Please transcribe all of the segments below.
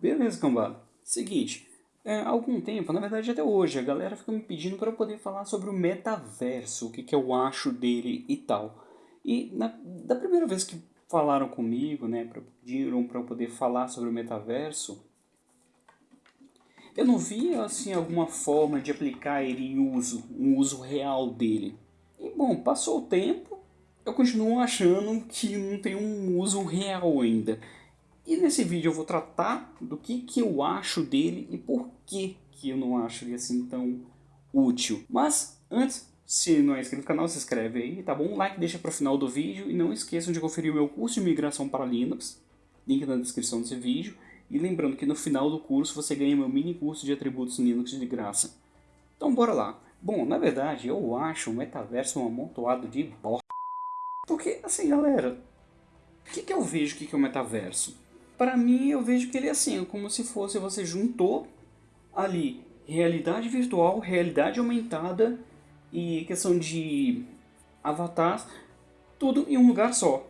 Beleza, cambada. Seguinte, é, há algum tempo, na verdade até hoje, a galera fica me pedindo para eu poder falar sobre o metaverso, o que, que eu acho dele e tal. E na, da primeira vez que falaram comigo, né, pediram para eu poder falar sobre o metaverso, eu não via assim alguma forma de aplicar ele em uso, um uso real dele. E bom, passou o tempo, eu continuo achando que não tem um uso real ainda. E nesse vídeo eu vou tratar do que, que eu acho dele e por que, que eu não acho ele assim tão útil. Mas antes, se não é inscrito no canal, se inscreve aí, tá bom? Like deixa para o final do vídeo e não esqueçam de conferir o meu curso de migração para Linux, link na descrição desse vídeo. E lembrando que no final do curso você ganha meu mini curso de atributos Linux de graça. Então bora lá. Bom, na verdade eu acho o metaverso um amontoado de bosta. Porque, assim galera, o que, que eu vejo que, que é o metaverso? Para mim eu vejo que ele é assim, como se fosse você juntou ali realidade virtual, realidade aumentada e questão de avatar, tudo em um lugar só.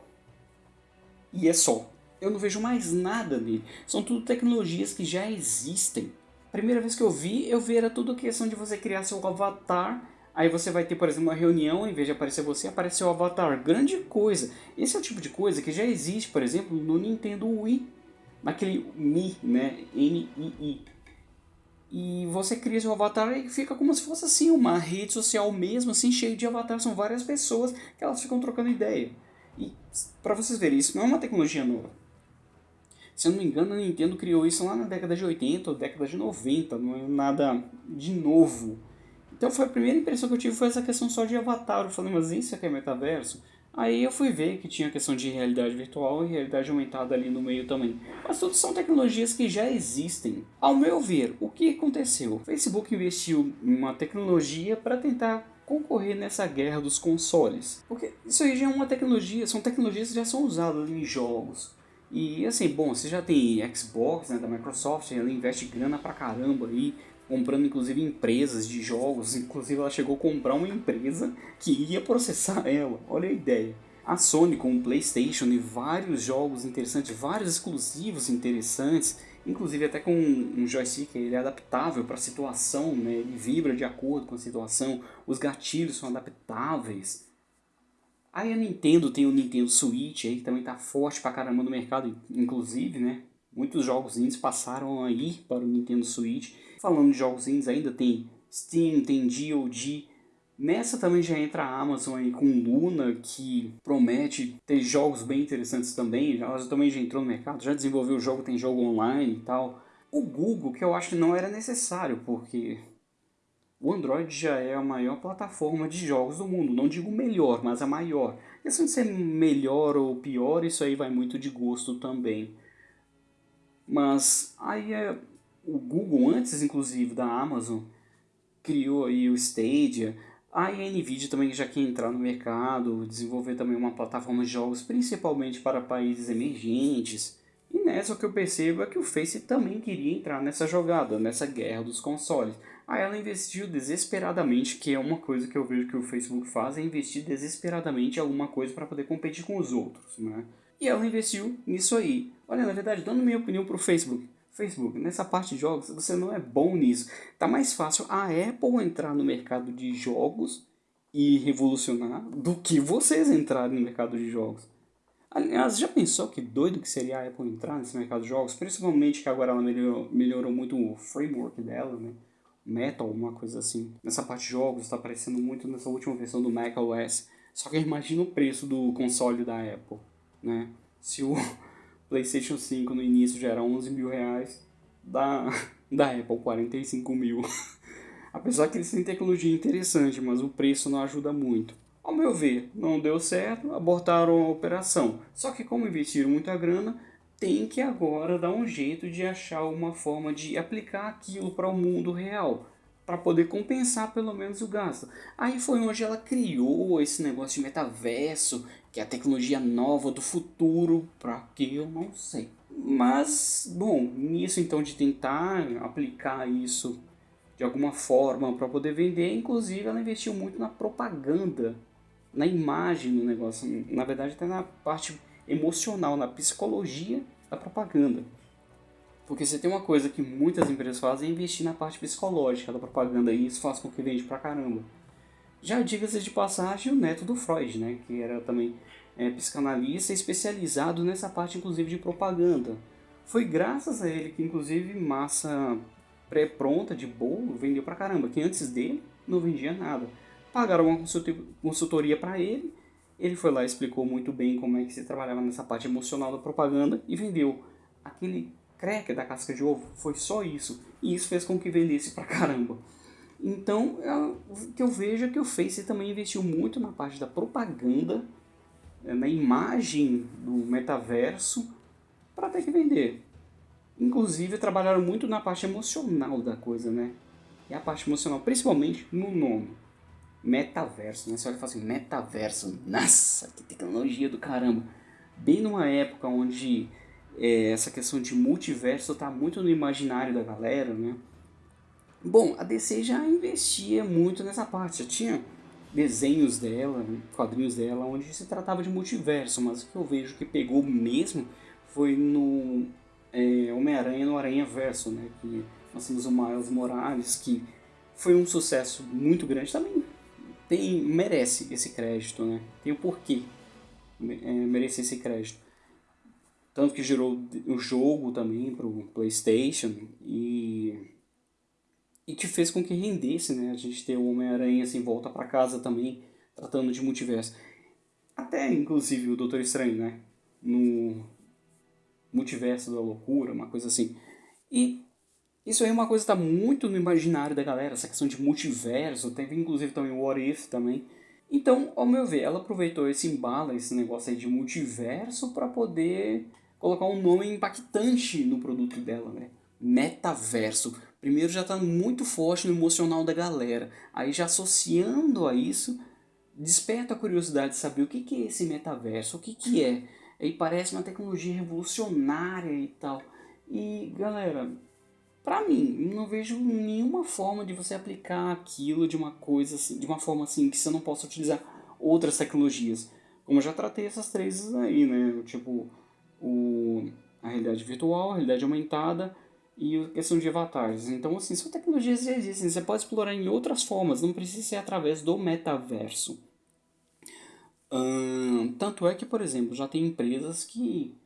E é só eu não vejo mais nada nele. São tudo tecnologias que já existem. Primeira vez que eu vi, eu vi era tudo questão de você criar seu avatar. Aí você vai ter, por exemplo, uma reunião, em vez de aparecer você, aparece o avatar. Grande coisa. Esse é o tipo de coisa que já existe, por exemplo, no Nintendo Wii. Naquele Mi, né? N-I-I. E você cria seu avatar e fica como se fosse assim, uma rede social mesmo, assim, cheio de avatares. São várias pessoas que elas ficam trocando ideia. E para vocês verem, isso não é uma tecnologia nova. Se eu não me engano, a Nintendo criou isso lá na década de 80 ou década de 90, não é nada de novo. Então foi a primeira impressão que eu tive foi essa questão só de avatar. Eu falei, mas isso aqui é metaverso? Aí eu fui ver que tinha a questão de realidade virtual e realidade aumentada ali no meio também. Mas tudo são tecnologias que já existem. Ao meu ver, o que aconteceu? O Facebook investiu em uma tecnologia para tentar concorrer nessa guerra dos consoles. Porque isso aí já é uma tecnologia, são tecnologias que já são usadas em jogos. E assim, bom, você já tem Xbox né, da Microsoft, ela investe grana pra caramba aí, comprando inclusive empresas de jogos, inclusive ela chegou a comprar uma empresa que ia processar ela, olha a ideia. A Sony com o Playstation e vários jogos interessantes, vários exclusivos interessantes, inclusive até com um joystick, ele é adaptável para a situação, né? ele vibra de acordo com a situação, os gatilhos são adaptáveis, Aí a Nintendo tem o Nintendo Switch aí, que também tá forte pra caramba no mercado, inclusive, né? Muitos jogos indies passaram aí para o Nintendo Switch. Falando de jogos indies, ainda tem Steam, tem GOG. Nessa também já entra a Amazon aí com Luna, que promete ter jogos bem interessantes também. Ela também já entrou no mercado, já desenvolveu o jogo, tem jogo online e tal. O Google, que eu acho que não era necessário, porque o Android já é a maior plataforma de jogos do mundo, não digo melhor, mas a maior. A questão de ser melhor ou pior, isso aí vai muito de gosto também. Mas aí é, o Google, antes inclusive da Amazon, criou aí o Stadia, aí a Nvidia também já quer entrar no mercado, desenvolver também uma plataforma de jogos principalmente para países emergentes. E nessa o que eu percebo é que o Face também queria entrar nessa jogada, nessa guerra dos consoles. Aí ela investiu desesperadamente, que é uma coisa que eu vejo que o Facebook faz, é investir desesperadamente em alguma coisa para poder competir com os outros, né? E ela investiu nisso aí. Olha, na verdade, dando minha opinião pro Facebook. Facebook, nessa parte de jogos, você não é bom nisso. Tá mais fácil a Apple entrar no mercado de jogos e revolucionar do que vocês entrarem no mercado de jogos. Aliás, já pensou que doido que seria a Apple entrar nesse mercado de jogos? Principalmente que agora ela melhorou, melhorou muito o framework dela, né? Metal, uma coisa assim. Nessa parte de jogos, está aparecendo muito nessa última versão do macOS. Só que imagina o preço do console da Apple, né? Se o PlayStation 5 no início já era 11 mil reais, da, da Apple 45 mil. Apesar que eles têm tecnologia interessante, mas o preço não ajuda muito. Ao meu ver, não deu certo, abortaram a operação. Só que como investiram muita grana, tem que agora dar um jeito de achar uma forma de aplicar aquilo para o mundo real, para poder compensar pelo menos o gasto. Aí foi onde ela criou esse negócio de metaverso, que é a tecnologia nova do futuro, para que eu não sei. Mas, bom, nisso então de tentar aplicar isso de alguma forma para poder vender, inclusive ela investiu muito na propaganda, na imagem do negócio, na verdade até na parte emocional, na psicologia da propaganda. Porque você tem uma coisa que muitas empresas fazem é investir na parte psicológica da propaganda e isso faz com que vende pra caramba. Já diga-se de passagem o neto do Freud, né, que era também é, psicanalista especializado nessa parte inclusive de propaganda. Foi graças a ele que inclusive massa pré-pronta de bolo vendeu pra caramba, que antes dele não vendia nada. Pagaram uma consultoria para ele, ele foi lá e explicou muito bem como é que se trabalhava nessa parte emocional da propaganda e vendeu aquele cracker da casca de ovo, foi só isso. E isso fez com que vendesse pra caramba. Então, é, o que eu vejo é que o Face também investiu muito na parte da propaganda, é, na imagem do metaverso, para ter que vender. Inclusive, trabalharam muito na parte emocional da coisa, né? E a parte emocional, principalmente no nome. Metaverso, né? Você olha e fala assim, metaverso, nossa, que tecnologia do caramba. Bem numa época onde é, essa questão de multiverso está muito no imaginário da galera, né? Bom, a DC já investia muito nessa parte, já tinha desenhos dela, quadrinhos dela, onde se tratava de multiverso, mas o que eu vejo que pegou mesmo foi no é, Homem-Aranha no Aranha Verso, né? Que nós temos o Miles Morales, que foi um sucesso muito grande também. Tem, merece esse crédito, né? Tem o porquê é, merecer esse crédito. Tanto que gerou o jogo também para o PlayStation e que fez com que rendesse, né? A gente ter o Homem-Aranha assim, volta para casa também, tratando de multiverso. Até, inclusive, o Doutor Estranho, né? No multiverso da loucura, uma coisa assim. E isso aí é uma coisa que está muito no imaginário da galera, essa questão de multiverso. Teve, inclusive, também o What If também. Então, ao meu ver, ela aproveitou esse embalo, esse negócio aí de multiverso para poder colocar um nome impactante no produto dela, né? Metaverso primeiro já está muito forte no emocional da galera. Aí já associando a isso, desperta a curiosidade de saber o que, que é esse metaverso, o que, que é. Aí parece uma tecnologia revolucionária e tal. E galera, para mim, não vejo nenhuma forma de você aplicar aquilo de uma coisa assim, de uma forma assim que você não possa utilizar outras tecnologias. Como eu já tratei essas três aí, né? Tipo, o, a realidade virtual, a realidade aumentada e a questão de avatares. Então, assim, são tecnologias que existem, você pode explorar em outras formas, não precisa ser através do metaverso. Hum, tanto é que, por exemplo, já tem empresas que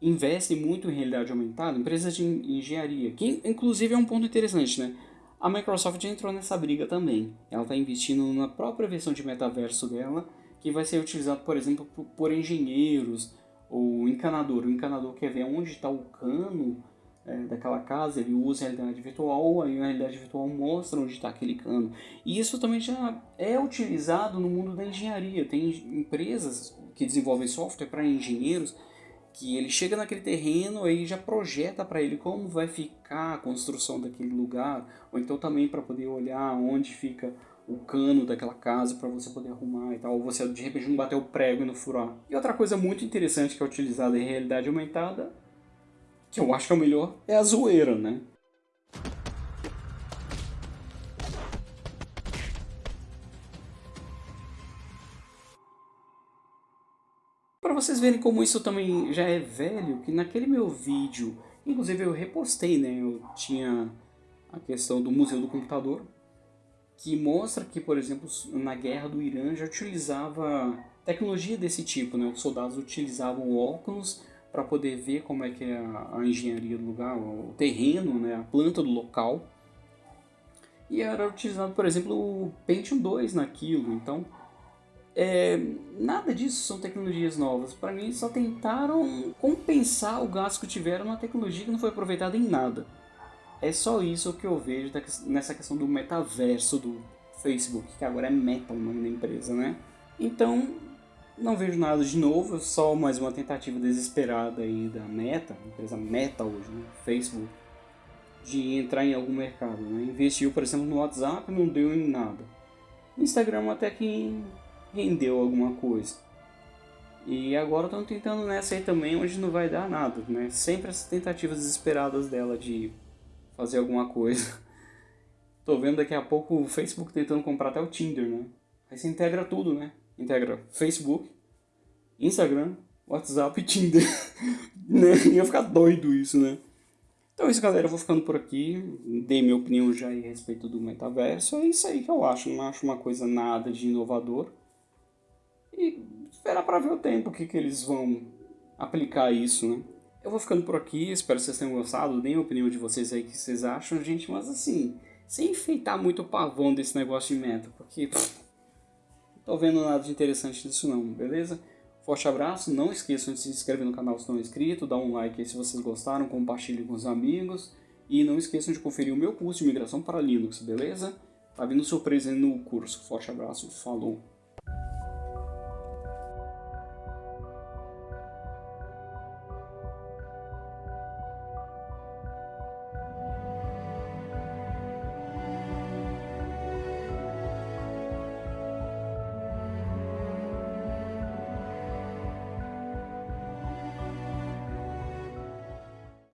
investem muito em realidade aumentada, empresas de engenharia, que inclusive é um ponto interessante, né? A Microsoft entrou nessa briga também. Ela está investindo na própria versão de metaverso dela, que vai ser utilizado, por exemplo, por engenheiros ou encanador. O encanador quer ver onde está o cano é, daquela casa, ele usa a realidade virtual, aí a realidade virtual mostra onde está aquele cano. E isso também já é utilizado no mundo da engenharia. Tem empresas que desenvolvem software para engenheiros que ele chega naquele terreno e já projeta para ele como vai ficar a construção daquele lugar, ou então também para poder olhar onde fica o cano daquela casa para você poder arrumar e tal, ou você de repente não bater o prego e não furar. E outra coisa muito interessante que é utilizada em realidade aumentada que eu acho que é o melhor, é a zoeira, né? Para vocês verem como isso também já é velho, que naquele meu vídeo, inclusive eu repostei, né? Eu tinha a questão do Museu do Computador, que mostra que, por exemplo, na guerra do Irã já utilizava tecnologia desse tipo, né? Os soldados utilizavam óculos para poder ver como é que é a, a, engenharia do lugar, o terreno, né, a planta do local. E era utilizado, por exemplo, o Pentium 2 naquilo. Então, é, nada disso são tecnologias novas. Para mim, só tentaram compensar o gasto que tiveram na tecnologia que não foi aproveitada em nada. É só isso que eu vejo nessa questão do metaverso do Facebook, que agora é Meta o nome da empresa, né? Então, não vejo nada de novo, só mais uma tentativa desesperada aí da Meta, empresa Meta hoje, né? Facebook, de entrar em algum mercado. Né? Investiu, por exemplo, no WhatsApp, não deu em nada. Instagram até que rendeu alguma coisa. E agora estão tentando nessa aí também, onde não vai dar nada, né? Sempre essas tentativas desesperadas dela de fazer alguma coisa. Tô vendo daqui a pouco o Facebook tentando comprar até o Tinder, né? Aí você integra tudo, né? Integra Facebook, Instagram, WhatsApp e Tinder. né? Ia ficar doido isso, né? Então é isso, galera. Eu vou ficando por aqui. Dei minha opinião já a respeito do metaverso. É isso aí que eu acho. Não acho uma coisa nada de inovador. E esperar para ver o tempo que, que eles vão aplicar isso, né? Eu vou ficando por aqui. Espero que vocês tenham gostado. Deem a opinião de vocês aí que vocês acham, gente. Mas assim, sem enfeitar muito o pavão desse negócio de meta. Porque pff, tô vendo nada de interessante disso não, beleza? Forte abraço, não esqueçam de se inscrever no canal se não é inscrito, dar um like aí se vocês gostaram, compartilhem com os amigos e não esqueçam de conferir o meu curso de migração para Linux, beleza? Tá vindo surpresa no curso. Forte abraço, falou!